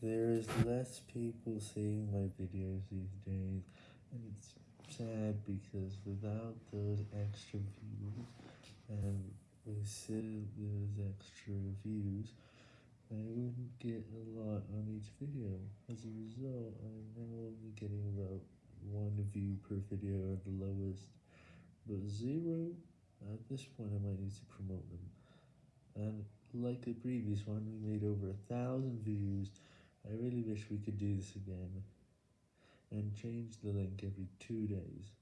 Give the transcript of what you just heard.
There is less people seeing my videos these days, and it's sad because without those extra views, and instead those extra views, I wouldn't get a lot on each video. As a result, I'm now only getting about one view per video at the lowest, but zero, at this point I might need to promote them. And like the previous one, we made over a thousand views. I really wish we could do this again, and change the link every two days.